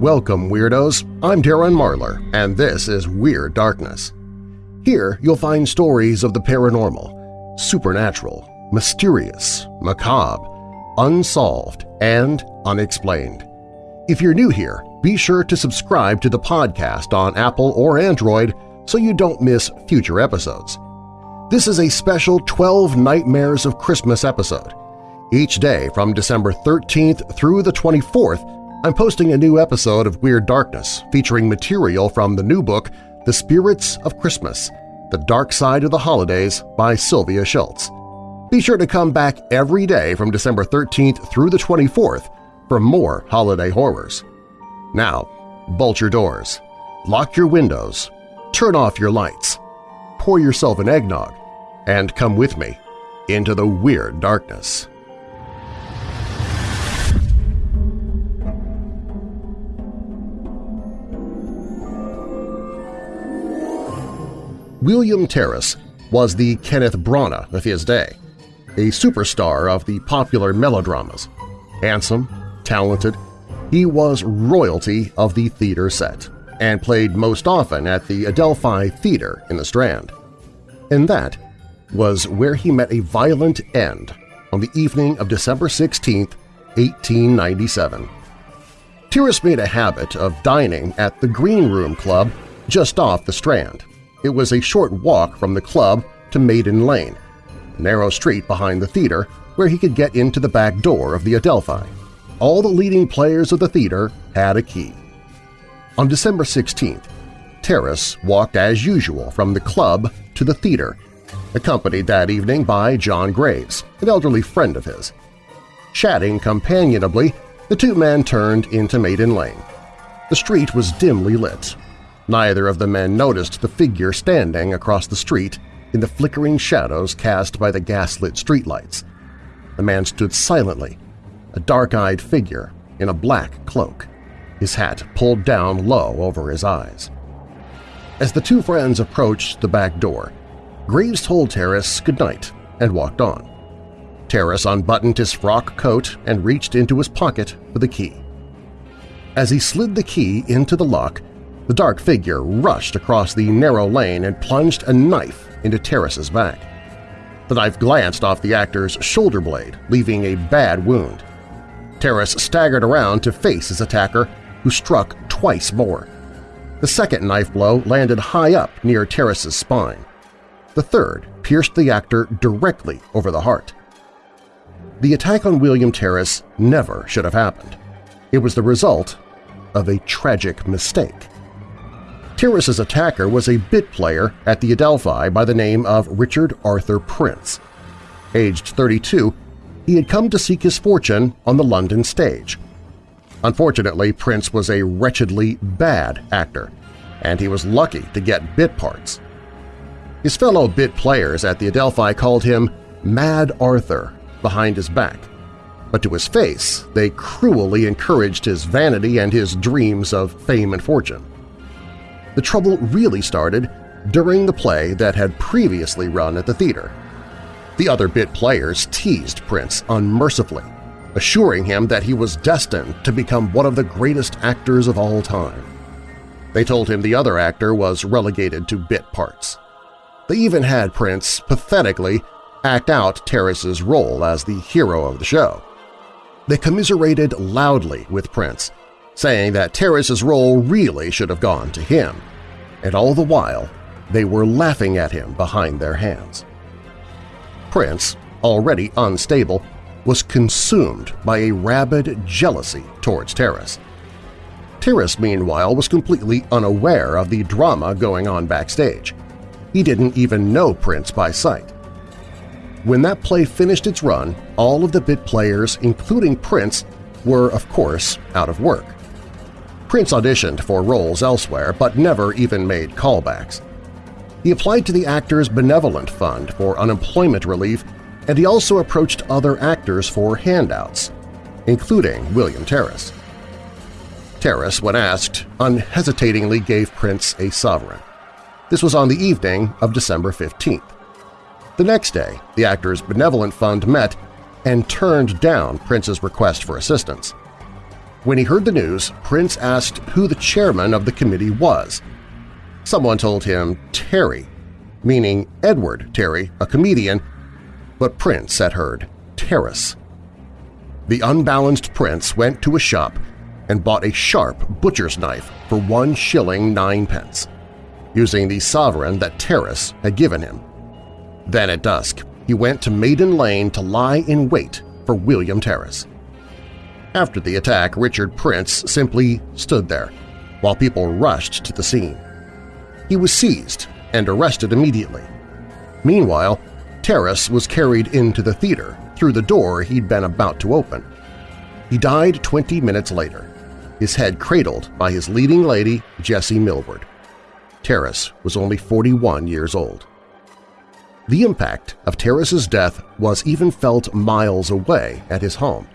Welcome, Weirdos! I'm Darren Marlar, and this is Weird Darkness. Here you'll find stories of the paranormal, supernatural, mysterious, macabre, unsolved, and unexplained. If you're new here, be sure to subscribe to the podcast on Apple or Android so you don't miss future episodes. This is a special 12 Nightmares of Christmas episode. Each day from December 13th through the 24th, I'm posting a new episode of Weird Darkness featuring material from the new book The Spirits of Christmas – The Dark Side of the Holidays by Sylvia Shults. Be sure to come back every day from December 13th through the 24th for more holiday horrors. Now, bolt your doors, lock your windows, turn off your lights, pour yourself an eggnog, and come with me into the Weird Darkness. William Terriss was the Kenneth Branagh of his day, a superstar of the popular melodramas. Handsome, talented, he was royalty of the theater set and played most often at the Adelphi Theater in the Strand. And that was where he met a violent end on the evening of December 16, 1897. Terriss made a habit of dining at the Green Room Club just off the Strand. It was a short walk from the club to Maiden Lane, a narrow street behind the theater where he could get into the back door of the Adelphi. All the leading players of the theater had a key. On December 16th, Terriss walked as usual from the club to the theater, accompanied that evening by John Graves, an elderly friend of his. Chatting companionably, the two men turned into Maiden Lane. The street was dimly lit, Neither of the men noticed the figure standing across the street in the flickering shadows cast by the gaslit streetlights. The man stood silently, a dark-eyed figure in a black cloak, his hat pulled down low over his eyes. As the two friends approached the back door, Graves told Terriss goodnight and walked on. Terriss unbuttoned his frock coat and reached into his pocket for the key. As he slid the key into the lock, the dark figure rushed across the narrow lane and plunged a knife into Terriss's back. The knife glanced off the actor's shoulder blade, leaving a bad wound. Terriss staggered around to face his attacker, who struck twice more. The second knife blow landed high up near Terriss's spine. The third pierced the actor directly over the heart. The attack on William Terriss never should have happened. It was the result of a tragic mistake. Terriss's attacker was a bit player at the Adelphi by the name of Richard Arthur Prince. Aged 32, he had come to seek his fortune on the London stage. Unfortunately, Prince was a wretchedly bad actor, and he was lucky to get bit parts. His fellow bit players at the Adelphi called him Mad Arthur behind his back, but to his face they cruelly encouraged his vanity and his dreams of fame and fortune. The trouble really started during the play that had previously run at the theater. The other bit players teased Prince unmercifully, assuring him that he was destined to become one of the greatest actors of all time. They told him the other actor was relegated to bit parts. They even had Prince pathetically act out Terriss's role as the hero of the show. They commiserated loudly with Prince, saying that Terriss's role really should have gone to him, and all the while they were laughing at him behind their hands. Prince, already unstable, was consumed by a rabid jealousy towards Terriss. Terriss, meanwhile, was completely unaware of the drama going on backstage. He didn't even know Prince by sight. When that play finished its run, all of the bit players, including Prince, were, of course, out of work. Prince auditioned for roles elsewhere but never even made callbacks. He applied to the Actors Benevolent Fund for unemployment relief and he also approached other actors for handouts, including William Terriss. Terriss, when asked, unhesitatingly gave Prince a sovereign. This was on the evening of December 15th. The next day, the Actors Benevolent Fund met and turned down Prince's request for assistance. When he heard the news, Prince asked who the chairman of the committee was. Someone told him Terry, meaning Edward Terry, a comedian, but Prince had heard Terriss. The unbalanced Prince went to a shop and bought a sharp butcher's knife for one shilling nine pence, using the sovereign that Terriss had given him. Then at dusk, he went to Maiden Lane to lie in wait for William Terriss. After the attack, Richard Prince simply stood there, while people rushed to the scene. He was seized and arrested immediately. Meanwhile, Terriss was carried into the theater through the door he'd been about to open. He died 20 minutes later, his head cradled by his leading lady, Jessie Millward. Terriss was only 41 years old. The impact of Terriss's death was even felt miles away at his home.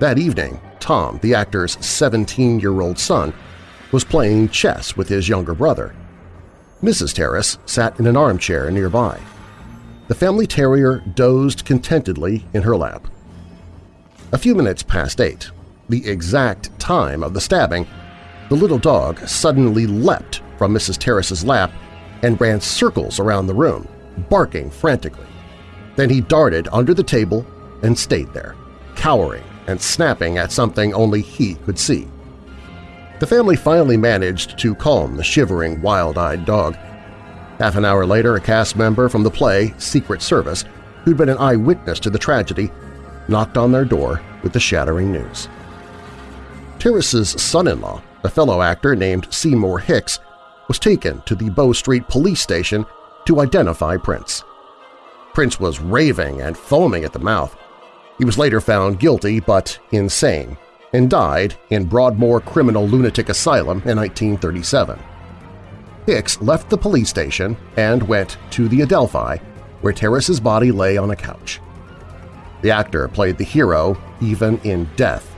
That evening, Tom, the actor's 17-year-old son, was playing chess with his younger brother. Mrs. Terriss sat in an armchair nearby. The family terrier dozed contentedly in her lap. A few minutes past eight, the exact time of the stabbing, the little dog suddenly leapt from Mrs. Terriss's lap and ran circles around the room, barking frantically. Then he darted under the table and stayed there, cowering and snapping at something only he could see. The family finally managed to calm the shivering, wild-eyed dog. Half an hour later, a cast member from the play Secret Service, who'd been an eyewitness to the tragedy, knocked on their door with the shattering news. Terriss's son-in-law, a fellow actor named Seymour Hicks, was taken to the Bow Street police station to identify Prince. Prince was raving and foaming at the mouth. He was later found guilty but insane and died in Broadmoor Criminal Lunatic Asylum in 1937. Hicks left the police station and went to the Adelphi, where Terriss's body lay on a couch. The actor played the hero even in death.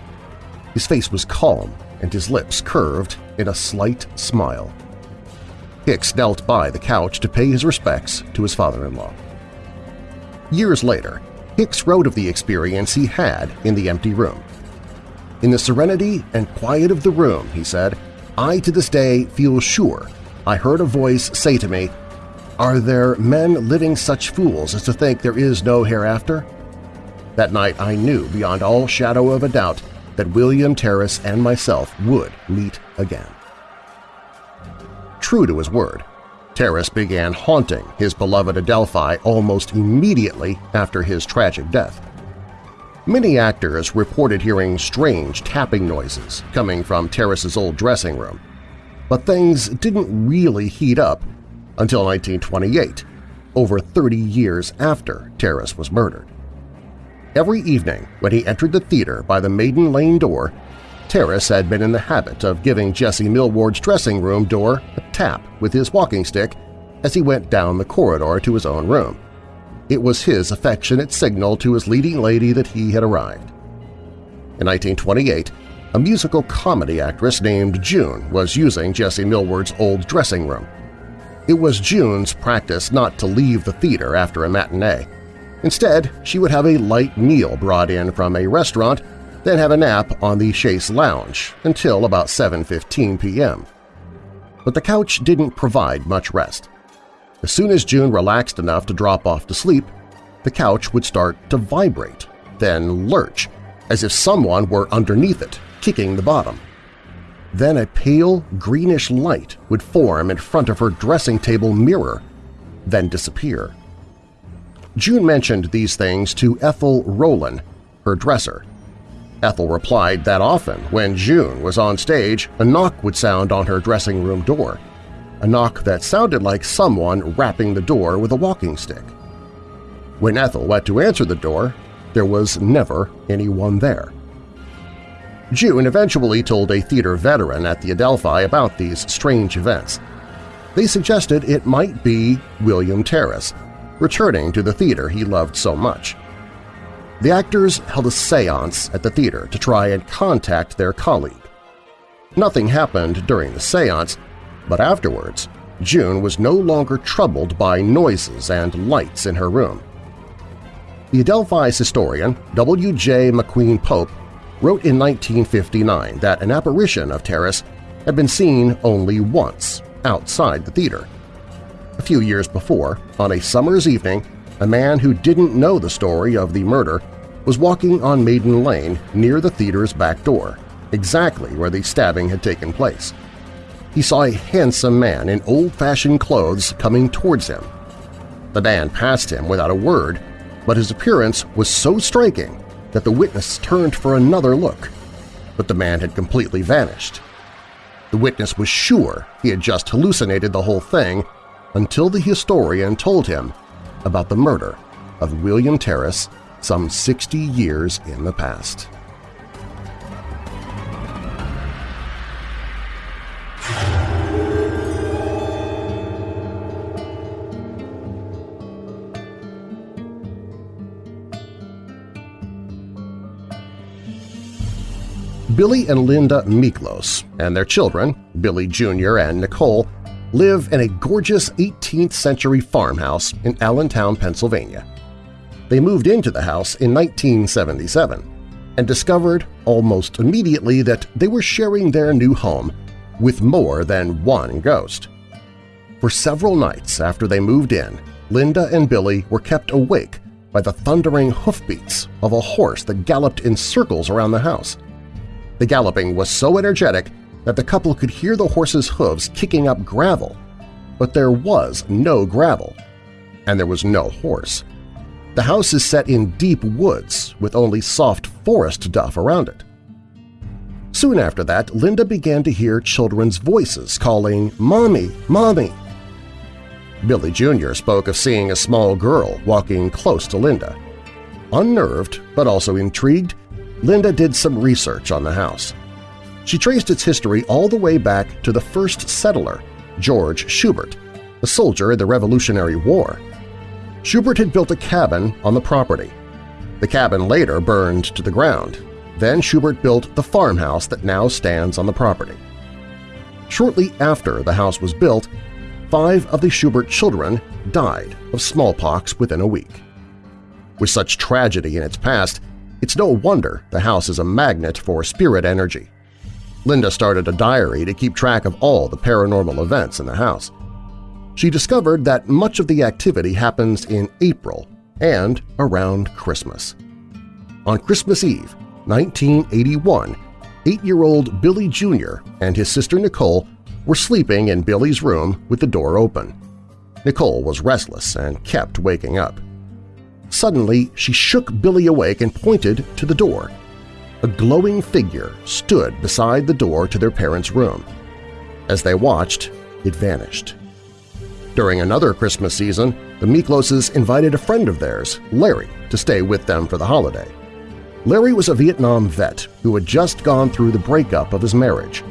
His face was calm and his lips curved in a slight smile. Hicks knelt by the couch to pay his respects to his father-in-law. Years later, Hicks wrote of the experience he had in the empty room. In the serenity and quiet of the room, he said, I to this day feel sure I heard a voice say to me, Are there men living such fools as to think there is no hereafter? That night I knew beyond all shadow of a doubt that William Terriss and myself would meet again. True to his word, Terriss began haunting his beloved Adelphi almost immediately after his tragic death. Many actors reported hearing strange tapping noises coming from Terriss's old dressing room, but things didn't really heat up until 1928, over 30 years after Terriss was murdered. Every evening when he entered the theater by the Maiden Lane door, Terriss had been in the habit of giving Jessie Millward's dressing room door a tap with his walking stick as he went down the corridor to his own room. It was his affectionate signal to his leading lady that he had arrived. In 1928, a musical comedy actress named June was using Jessie Millward's old dressing room. It was June's practice not to leave the theater after a matinee. Instead, she would have a light meal brought in from a restaurant then have a nap on the Chaise Lounge until about 7.15 p.m. But the couch didn't provide much rest. As soon as June relaxed enough to drop off to sleep, the couch would start to vibrate, then lurch, as if someone were underneath it, kicking the bottom. Then a pale, greenish light would form in front of her dressing table mirror, then disappear. June mentioned these things to Ethel Rowland, her dresser, Ethel replied that often when June was on stage, a knock would sound on her dressing room door, a knock that sounded like someone rapping the door with a walking stick. When Ethel went to answer the door, there was never anyone there. June eventually told a theater veteran at the Adelphi about these strange events. They suggested it might be William Terriss, returning to the theater he loved so much. The actors held a seance at the theater to try and contact their colleague. Nothing happened during the seance, but afterwards, June was no longer troubled by noises and lights in her room. The Adelphi's historian, W.J. McQueen Pope, wrote in 1959 that an apparition of Terriss had been seen only once outside the theater. A few years before, on a summer's evening, a man who didn't know the story of the murder was walking on Maiden Lane near the theater's back door, exactly where the stabbing had taken place. He saw a handsome man in old-fashioned clothes coming towards him. The man passed him without a word, but his appearance was so striking that the witness turned for another look, but the man had completely vanished. The witness was sure he had just hallucinated the whole thing until the historian told him about the murder of William Terriss some 60 years in the past. Billy and Linda Miklos and their children, Billy Jr. and Nicole, live in a gorgeous 18th-century farmhouse in Allentown, Pennsylvania. They moved into the house in 1977 and discovered almost immediately that they were sharing their new home with more than one ghost. For several nights after they moved in, Linda and Billy were kept awake by the thundering hoofbeats of a horse that galloped in circles around the house. The galloping was so energetic that the couple could hear the horse's hooves kicking up gravel, but there was no gravel, and there was no horse. The house is set in deep woods with only soft forest duff around it. Soon after that, Linda began to hear children's voices calling, "'Mommy! Mommy!' Billy Jr. spoke of seeing a small girl walking close to Linda. Unnerved, but also intrigued, Linda did some research on the house. She traced its history all the way back to the first settler, George Schubert, a soldier in the Revolutionary War. Schubert had built a cabin on the property. The cabin later burned to the ground. Then Schubert built the farmhouse that now stands on the property. Shortly after the house was built, five of the Schubert children died of smallpox within a week. With such tragedy in its past, it's no wonder the house is a magnet for spirit energy. Linda started a diary to keep track of all the paranormal events in the house. She discovered that much of the activity happens in April and around Christmas. On Christmas Eve, 1981, eight-year-old Billy Jr. and his sister Nicole were sleeping in Billy's room with the door open. Nicole was restless and kept waking up. Suddenly, she shook Billy awake and pointed to the door. A glowing figure stood beside the door to their parents' room. As they watched, it vanished. During another Christmas season, the Mikloses invited a friend of theirs, Larry, to stay with them for the holiday. Larry was a Vietnam vet who had just gone through the breakup of his marriage.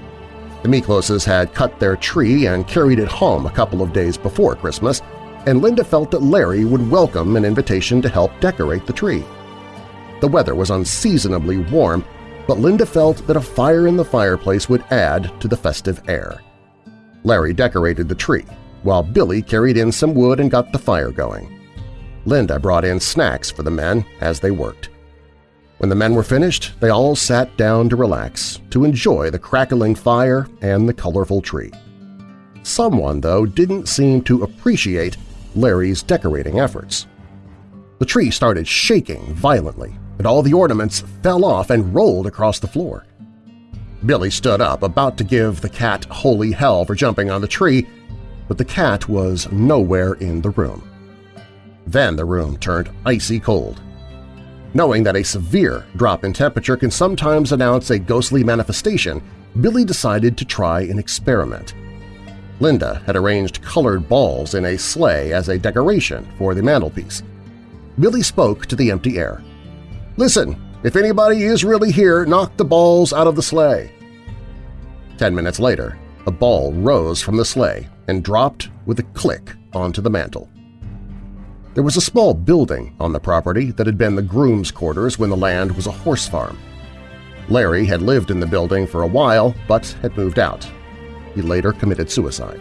The Mikloses had cut their tree and carried it home a couple of days before Christmas, and Linda felt that Larry would welcome an invitation to help decorate the tree. The weather was unseasonably warm, but Linda felt that a fire in the fireplace would add to the festive air. Larry decorated the tree, while Billy carried in some wood and got the fire going. Linda brought in snacks for the men as they worked. When the men were finished, they all sat down to relax, to enjoy the crackling fire and the colorful tree. Someone, though, didn't seem to appreciate Larry's decorating efforts. The tree started shaking violently, and all the ornaments fell off and rolled across the floor. Billy stood up, about to give the cat holy hell for jumping on the tree, but the cat was nowhere in the room. Then the room turned icy cold. Knowing that a severe drop in temperature can sometimes announce a ghostly manifestation, Billy decided to try an experiment. Linda had arranged colored balls in a sleigh as a decoration for the mantelpiece. Billy spoke to the empty air. "'Listen, if anybody is really here, knock the balls out of the sleigh.' Ten minutes later, a ball rose from the sleigh and dropped with a click onto the mantel. There was a small building on the property that had been the groom's quarters when the land was a horse farm. Larry had lived in the building for a while but had moved out, he later committed suicide.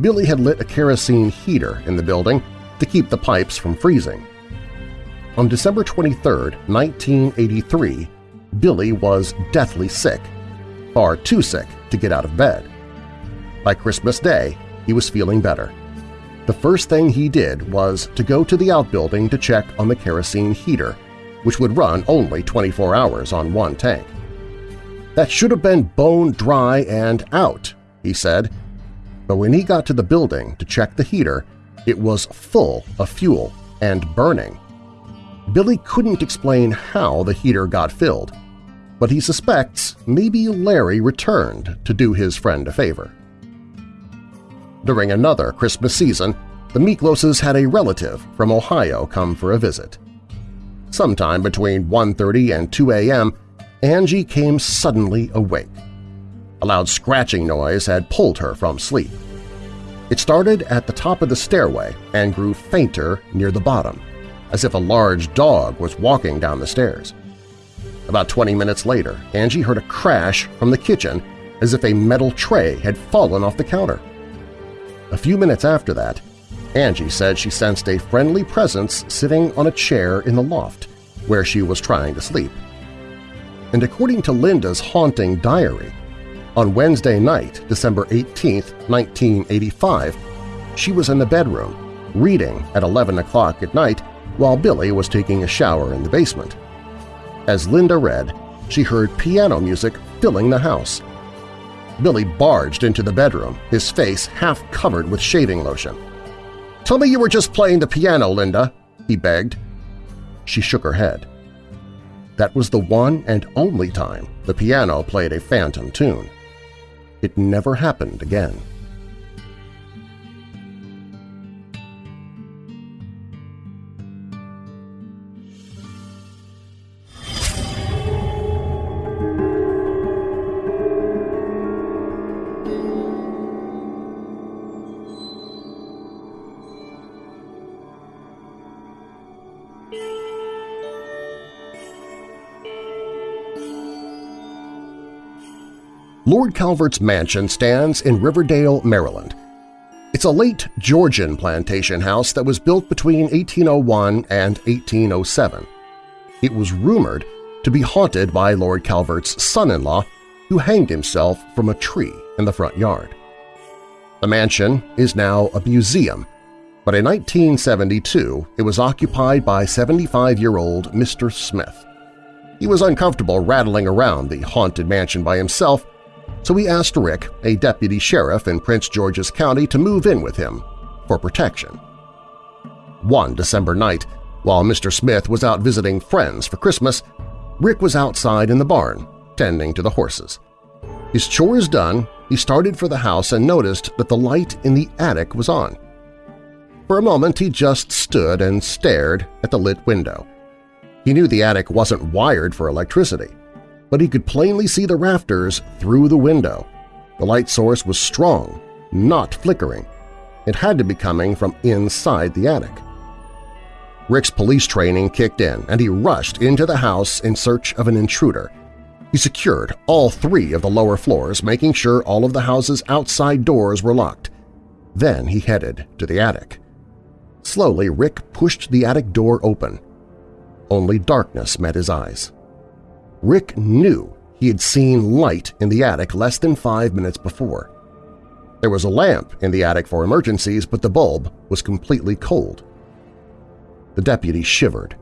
Billy had lit a kerosene heater in the building to keep the pipes from freezing. On December 23, 1983, Billy was deathly sick, far too sick to get out of bed. By Christmas Day, he was feeling better. The first thing he did was to go to the outbuilding to check on the kerosene heater, which would run only 24 hours on one tank. That should have been bone dry and out, he said, but when he got to the building to check the heater, it was full of fuel and burning. Billy couldn't explain how the heater got filled, but he suspects maybe Larry returned to do his friend a favor. During another Christmas season, the Mikloses had a relative from Ohio come for a visit. Sometime between 1.30 and 2 a.m., Angie came suddenly awake. A loud scratching noise had pulled her from sleep. It started at the top of the stairway and grew fainter near the bottom, as if a large dog was walking down the stairs. About 20 minutes later, Angie heard a crash from the kitchen as if a metal tray had fallen off the counter. A few minutes after that, Angie said she sensed a friendly presence sitting on a chair in the loft where she was trying to sleep. And according to Linda's haunting diary, on Wednesday night, December 18, 1985, she was in the bedroom, reading at 11 o'clock at night while Billy was taking a shower in the basement. As Linda read, she heard piano music filling the house, Billy barged into the bedroom, his face half covered with shaving lotion. "'Tell me you were just playing the piano, Linda,' he begged. She shook her head. That was the one and only time the piano played a phantom tune. It never happened again. Lord Calvert's mansion stands in Riverdale, Maryland. It's a late Georgian plantation house that was built between 1801 and 1807. It was rumored to be haunted by Lord Calvert's son-in-law who hanged himself from a tree in the front yard. The mansion is now a museum, but in 1972 it was occupied by 75-year-old Mr. Smith. He was uncomfortable rattling around the haunted mansion by himself so he asked Rick, a deputy sheriff in Prince George's County, to move in with him for protection. One December night, while Mr. Smith was out visiting friends for Christmas, Rick was outside in the barn, tending to the horses. His chores done, he started for the house and noticed that the light in the attic was on. For a moment he just stood and stared at the lit window. He knew the attic wasn't wired for electricity but he could plainly see the rafters through the window. The light source was strong, not flickering. It had to be coming from inside the attic. Rick's police training kicked in, and he rushed into the house in search of an intruder. He secured all three of the lower floors, making sure all of the house's outside doors were locked. Then he headed to the attic. Slowly, Rick pushed the attic door open. Only darkness met his eyes. Rick knew he had seen light in the attic less than five minutes before. There was a lamp in the attic for emergencies, but the bulb was completely cold. The deputy shivered.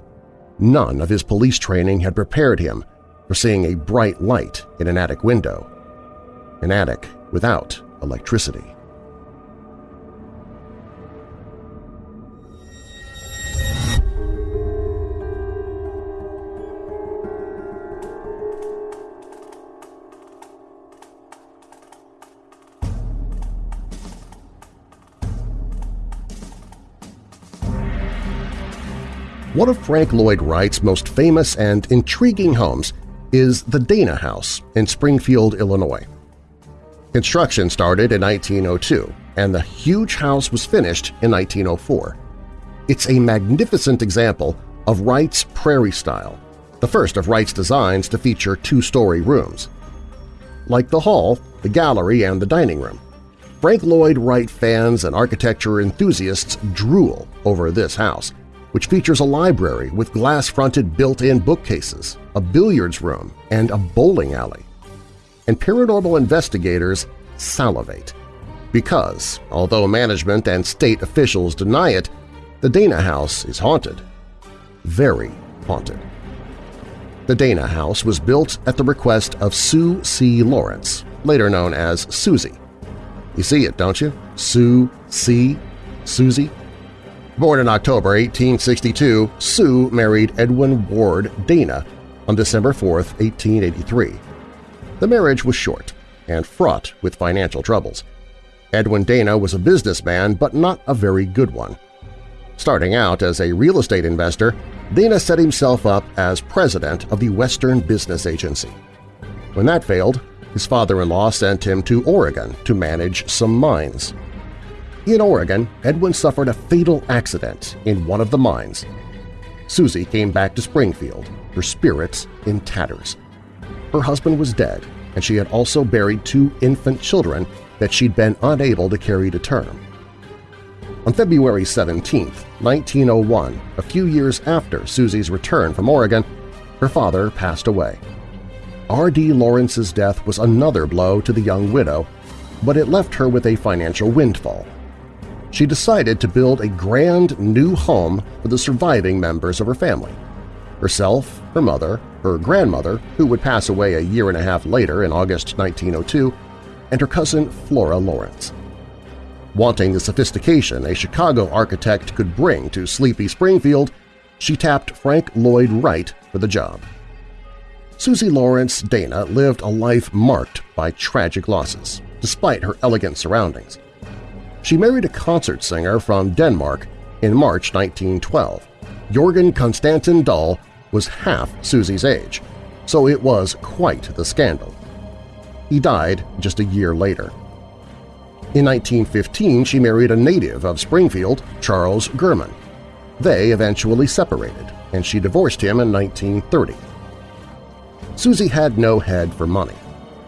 None of his police training had prepared him for seeing a bright light in an attic window, an attic without electricity. One of Frank Lloyd Wright's most famous and intriguing homes is the Dana House in Springfield, Illinois. Construction started in 1902, and the huge house was finished in 1904. It's a magnificent example of Wright's prairie style, the first of Wright's designs to feature two-story rooms. Like the hall, the gallery, and the dining room, Frank Lloyd Wright fans and architecture enthusiasts drool over this house, which features a library with glass-fronted built-in bookcases, a billiards room, and a bowling alley. And paranormal investigators salivate because, although management and state officials deny it, the Dana House is haunted. Very haunted. The Dana House was built at the request of Sue C. Lawrence, later known as Susie. You see it, don't you? Sue C. Susie. Born in October 1862, Sue married Edwin Ward Dana on December 4, 1883. The marriage was short and fraught with financial troubles. Edwin Dana was a businessman, but not a very good one. Starting out as a real estate investor, Dana set himself up as president of the Western Business Agency. When that failed, his father-in-law sent him to Oregon to manage some mines. In Oregon, Edwin suffered a fatal accident in one of the mines. Susie came back to Springfield, her spirits in tatters. Her husband was dead, and she had also buried two infant children that she'd been unable to carry to term. On February 17, 1901, a few years after Susie's return from Oregon, her father passed away. R.D. Lawrence's death was another blow to the young widow, but it left her with a financial windfall. She decided to build a grand new home for the surviving members of her family – herself, her mother, her grandmother, who would pass away a year and a half later in August 1902, and her cousin Flora Lawrence. Wanting the sophistication a Chicago architect could bring to sleepy Springfield, she tapped Frank Lloyd Wright for the job. Susie Lawrence Dana lived a life marked by tragic losses, despite her elegant surroundings. She married a concert singer from Denmark in March 1912. Jorgen Konstantin Dahl was half Susie's age, so it was quite the scandal. He died just a year later. In 1915, she married a native of Springfield, Charles Gurman. They eventually separated, and she divorced him in 1930. Susie had no head for money.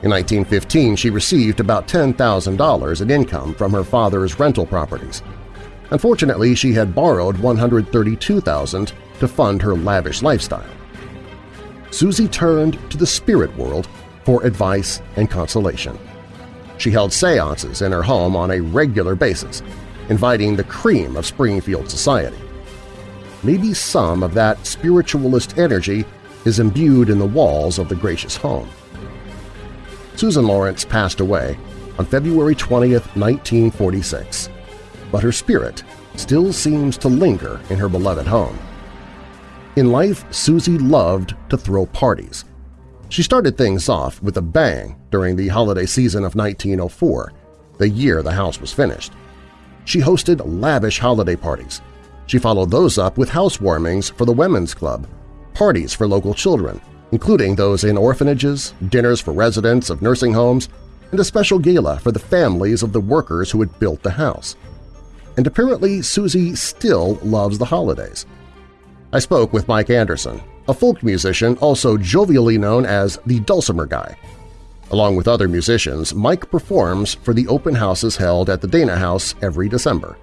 In 1915, she received about $10,000 in income from her father's rental properties. Unfortunately, she had borrowed $132,000 to fund her lavish lifestyle. Susie turned to the spirit world for advice and consolation. She held seances in her home on a regular basis, inviting the cream of Springfield society. Maybe some of that spiritualist energy is imbued in the walls of the gracious home. Susan Lawrence passed away on February 20, 1946, but her spirit still seems to linger in her beloved home. In life, Susie loved to throw parties, she started things off with a bang during the holiday season of 1904, the year the house was finished. She hosted lavish holiday parties. She followed those up with housewarmings for the Women's Club, parties for local children, including those in orphanages, dinners for residents of nursing homes, and a special gala for the families of the workers who had built the house. And apparently Susie still loves the holidays. I spoke with Mike Anderson, a folk musician also jovially known as the Dulcimer Guy. Along with other musicians, Mike performs for the open houses held at the Dana House every December.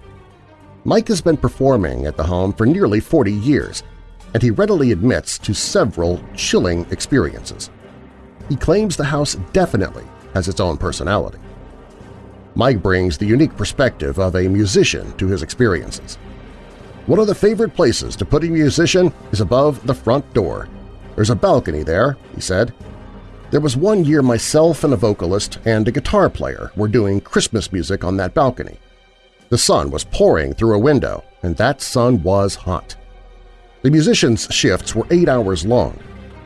Mike has been performing at the home for nearly 40 years, and he readily admits to several chilling experiences. He claims the house definitely has its own personality. Mike brings the unique perspective of a musician to his experiences. One of the favorite places to put a musician is above the front door. There's a balcony there, he said. There was one year myself and a vocalist and a guitar player were doing Christmas music on that balcony. The sun was pouring through a window, and that sun was hot. The musicians' shifts were eight hours long,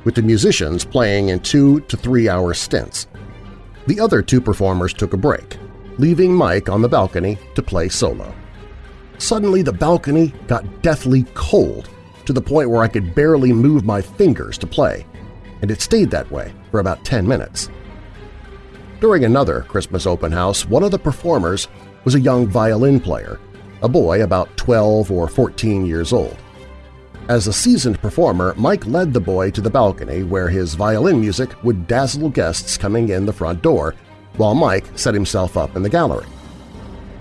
with the musicians playing in two to three-hour stints. The other two performers took a break, leaving Mike on the balcony to play solo. Suddenly the balcony got deathly cold to the point where I could barely move my fingers to play, and it stayed that way for about 10 minutes. During another Christmas open house, one of the performers was a young violin player, a boy about 12 or 14 years old. As a seasoned performer, Mike led the boy to the balcony where his violin music would dazzle guests coming in the front door, while Mike set himself up in the gallery.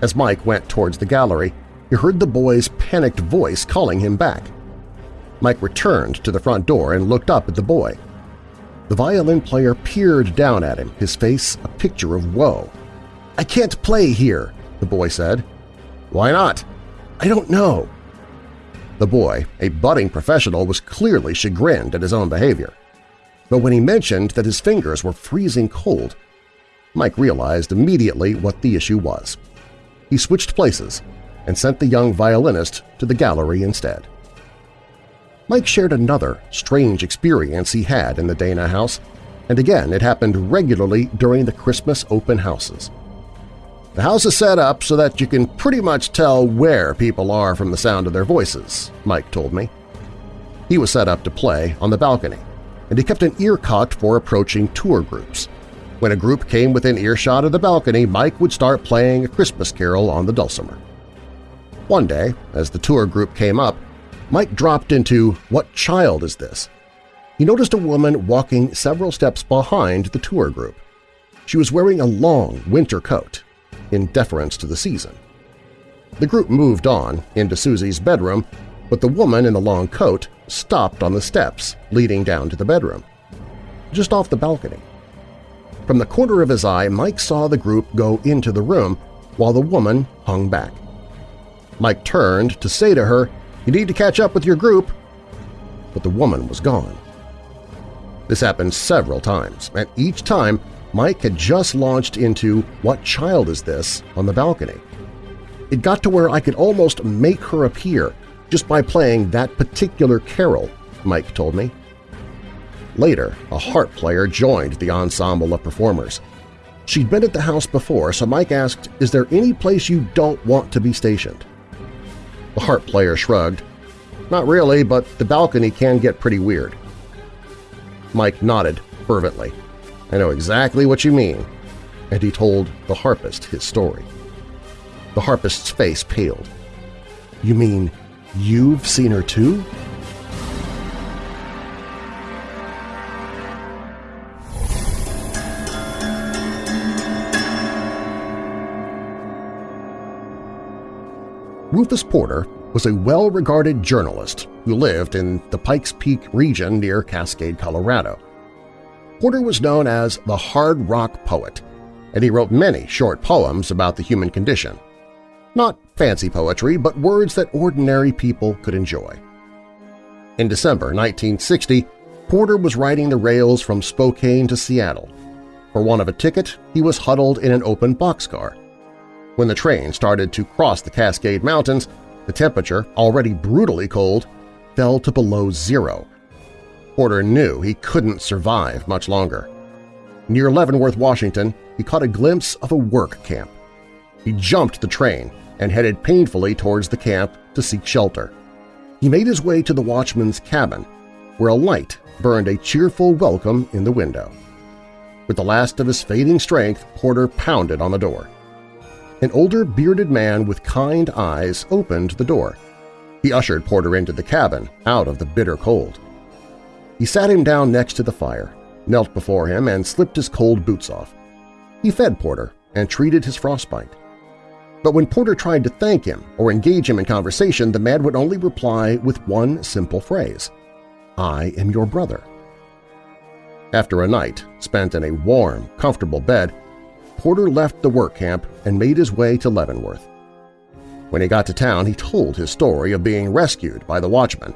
As Mike went towards the gallery, he heard the boy's panicked voice calling him back. Mike returned to the front door and looked up at the boy. The violin player peered down at him, his face a picture of woe. "'I can't play here,' the boy said. "'Why not?' "'I don't know.' The boy, a budding professional, was clearly chagrined at his own behavior. But when he mentioned that his fingers were freezing cold, Mike realized immediately what the issue was. He switched places and sent the young violinist to the gallery instead. Mike shared another strange experience he had in the Dana house, and again it happened regularly during the Christmas open houses. The house is set up so that you can pretty much tell where people are from the sound of their voices, Mike told me. He was set up to play on the balcony, and he kept an ear cocked for approaching tour groups. When a group came within earshot of the balcony, Mike would start playing a Christmas carol on the dulcimer. One day, as the tour group came up, Mike dropped into What Child Is This? He noticed a woman walking several steps behind the tour group. She was wearing a long winter coat, in deference to the season. The group moved on into Susie's bedroom, but the woman in the long coat stopped on the steps leading down to the bedroom, just off the balcony. From the corner of his eye, Mike saw the group go into the room while the woman hung back. Mike turned to say to her, you need to catch up with your group. But the woman was gone. This happened several times, and each time Mike had just launched into What Child Is This on the balcony. It got to where I could almost make her appear just by playing that particular carol, Mike told me. Later, a harp player joined the ensemble of performers. She'd been at the house before, so Mike asked, is there any place you don't want to be stationed? The harp player shrugged. Not really, but the balcony can get pretty weird. Mike nodded fervently. I know exactly what you mean. And he told the harpist his story. The harpist's face paled. You mean you've seen her too? Rufus Porter was a well-regarded journalist who lived in the Pikes Peak region near Cascade, Colorado. Porter was known as the hard rock poet, and he wrote many short poems about the human condition. Not fancy poetry, but words that ordinary people could enjoy. In December 1960, Porter was riding the rails from Spokane to Seattle. For want of a ticket, he was huddled in an open boxcar. When the train started to cross the Cascade Mountains, the temperature, already brutally cold, fell to below zero. Porter knew he couldn't survive much longer. Near Leavenworth, Washington, he caught a glimpse of a work camp. He jumped the train and headed painfully towards the camp to seek shelter. He made his way to the watchman's cabin, where a light burned a cheerful welcome in the window. With the last of his fading strength, Porter pounded on the door. An older, bearded man with kind eyes opened the door. He ushered Porter into the cabin, out of the bitter cold. He sat him down next to the fire, knelt before him, and slipped his cold boots off. He fed Porter and treated his frostbite. But when Porter tried to thank him or engage him in conversation, the man would only reply with one simple phrase, I am your brother. After a night spent in a warm, comfortable bed, Porter left the work camp and made his way to Leavenworth. When he got to town, he told his story of being rescued by the watchman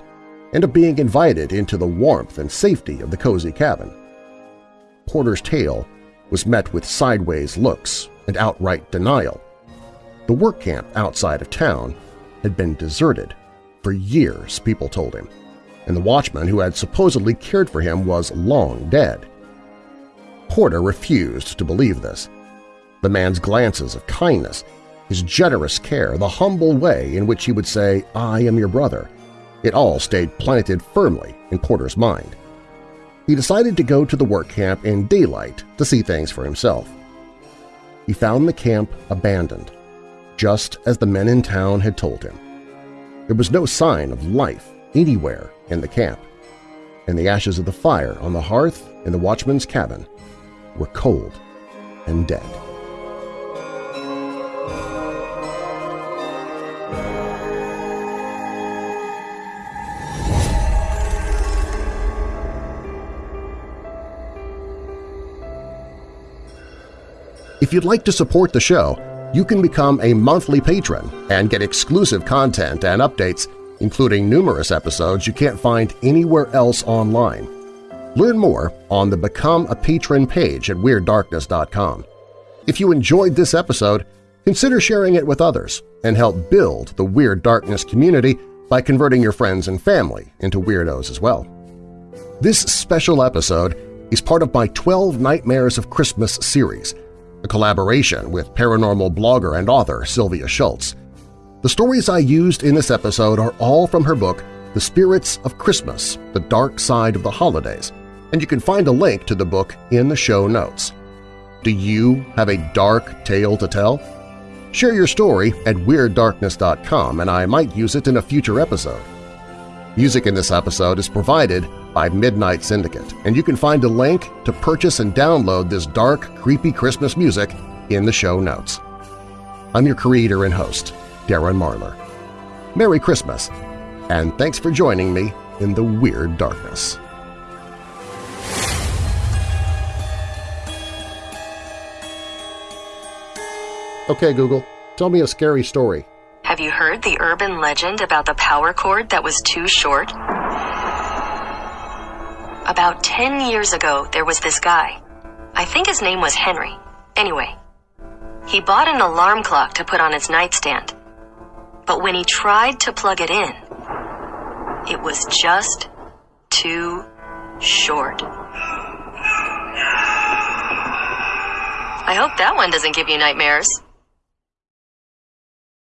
and of being invited into the warmth and safety of the cozy cabin. Porter's tale was met with sideways looks and outright denial. The work camp outside of town had been deserted for years, people told him, and the watchman who had supposedly cared for him was long dead. Porter refused to believe this the man's glances of kindness, his generous care, the humble way in which he would say, I am your brother. It all stayed planted firmly in Porter's mind. He decided to go to the work camp in daylight to see things for himself. He found the camp abandoned, just as the men in town had told him. There was no sign of life anywhere in the camp, and the ashes of the fire on the hearth in the watchman's cabin were cold and dead. If you'd like to support the show, you can become a monthly patron and get exclusive content and updates, including numerous episodes you can't find anywhere else online. Learn more on the Become a Patron page at WeirdDarkness.com. If you enjoyed this episode, consider sharing it with others and help build the Weird Darkness community by converting your friends and family into weirdos as well. This special episode is part of my 12 Nightmares of Christmas series, a collaboration with paranormal blogger and author Sylvia Shults. The stories I used in this episode are all from her book The Spirits of Christmas – The Dark Side of the Holidays, and you can find a link to the book in the show notes. Do you have a dark tale to tell? Share your story at WeirdDarkness.com and I might use it in a future episode. Music in this episode is provided by Midnight Syndicate, and you can find a link to purchase and download this dark, creepy Christmas music in the show notes. I'm your creator and host, Darren Marlar. Merry Christmas, and thanks for joining me in the Weird Darkness. Okay, Google, tell me a scary story. Have you heard the urban legend about the power cord that was too short? About 10 years ago, there was this guy. I think his name was Henry. Anyway, he bought an alarm clock to put on his nightstand. But when he tried to plug it in, it was just too short. I hope that one doesn't give you nightmares.